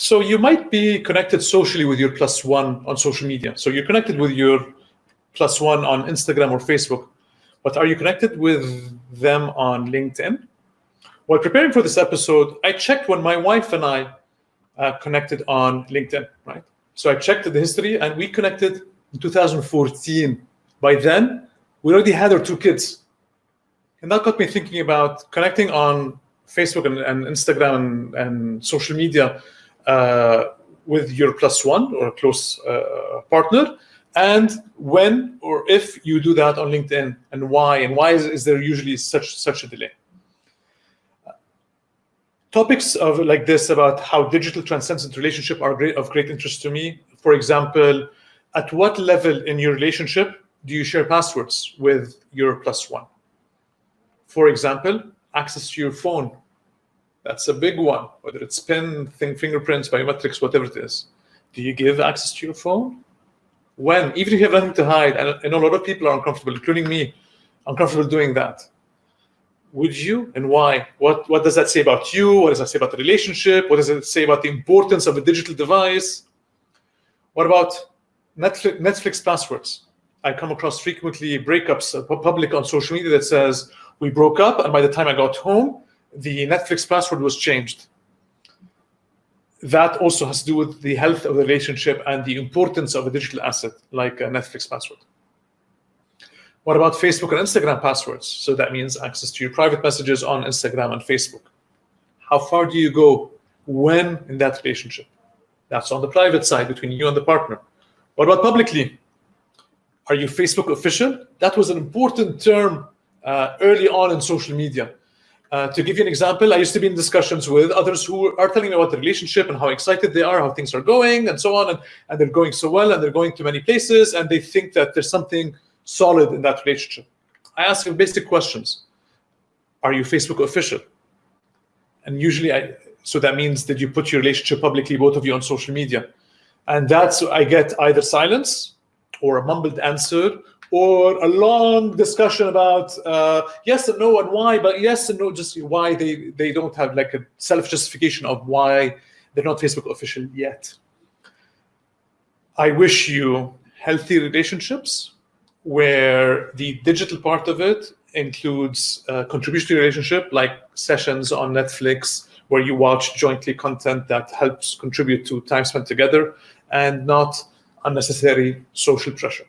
so you might be connected socially with your plus one on social media. So you're connected with your plus one on Instagram or Facebook, but are you connected with them on LinkedIn? While preparing for this episode, I checked when my wife and I uh, connected on LinkedIn, right? So I checked the history and we connected in 2014. By then, we already had our two kids. And that got me thinking about connecting on Facebook and, and Instagram and, and, social media with your plus one or a close uh, partner, and when or if you do that on LinkedIn, and why, and why is, is there usually such such a delay? topics of like this about how digital transcends relationship are great, of great interest to me. For example, at what level in your relationship do you share passwords with your plus one? For example, access to your phone. That's a big one, whether it's PIN, thing, fingerprints, biometrics, whatever it is. Do you give access to your phone? When? Even if you have nothing to hide, and I know a lot of people are uncomfortable, including me, uncomfortable doing that would you and why? What, what does that say about you? What does that say about the relationship? What does it say about the importance of a digital device? What about Netflix, Netflix passwords? I come across frequently breakups, uh, public on social media that says, we broke up and by the time I got home, the Netflix password was changed. That also has to do with the health of the relationship and the importance of a digital asset like a Netflix password. What about Facebook and Instagram passwords? So that means access to your private messages on Instagram and Facebook. How far do you go when in that relationship? That's on the private side between you and the partner. What about publicly? Are you Facebook official? That was an important term uh, early on in social media. Uh, to give you an example, I used to be in discussions with others who are telling me about the relationship and how excited they are, how things are going, and so on, and, and they're going so well, and they're going to many places, and they think that there's something solid in that relationship. I ask them basic questions. Are you Facebook official? And usually, I so that means that you put your relationship publicly, both of you on social media. And that's, I get either silence or a mumbled answer or a long discussion about uh, yes and no and why, but yes and no, just why they, they don't have like a self-justification of why they're not Facebook official yet. I wish you healthy relationships where the digital part of it includes a contributory relationship like sessions on Netflix where you watch jointly content that helps contribute to time spent together and not unnecessary social pressure.